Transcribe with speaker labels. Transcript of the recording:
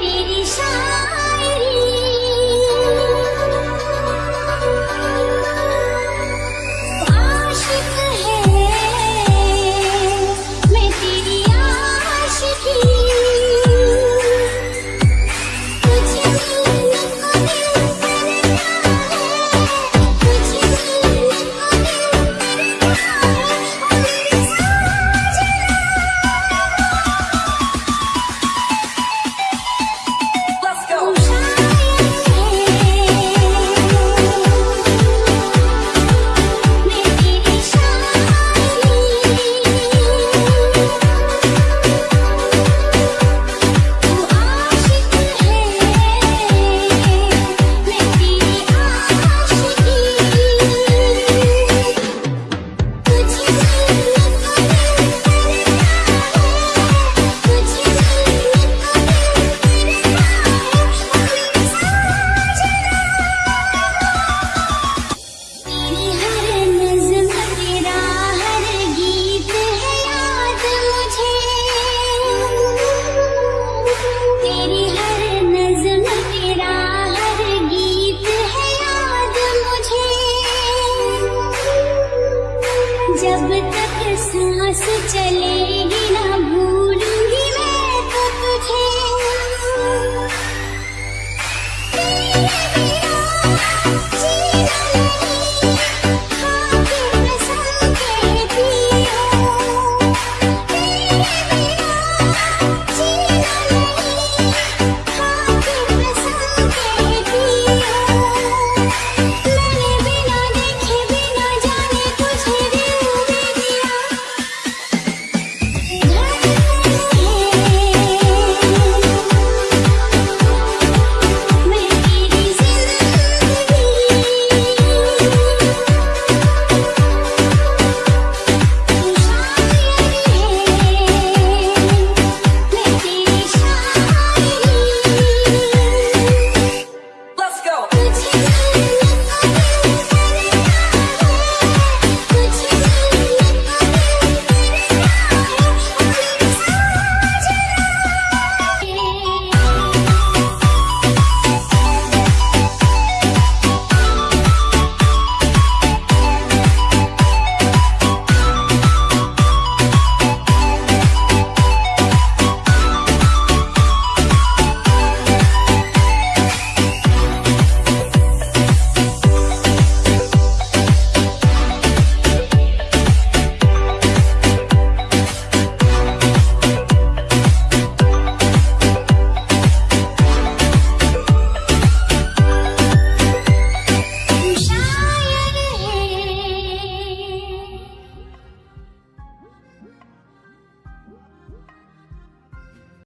Speaker 1: 你的手。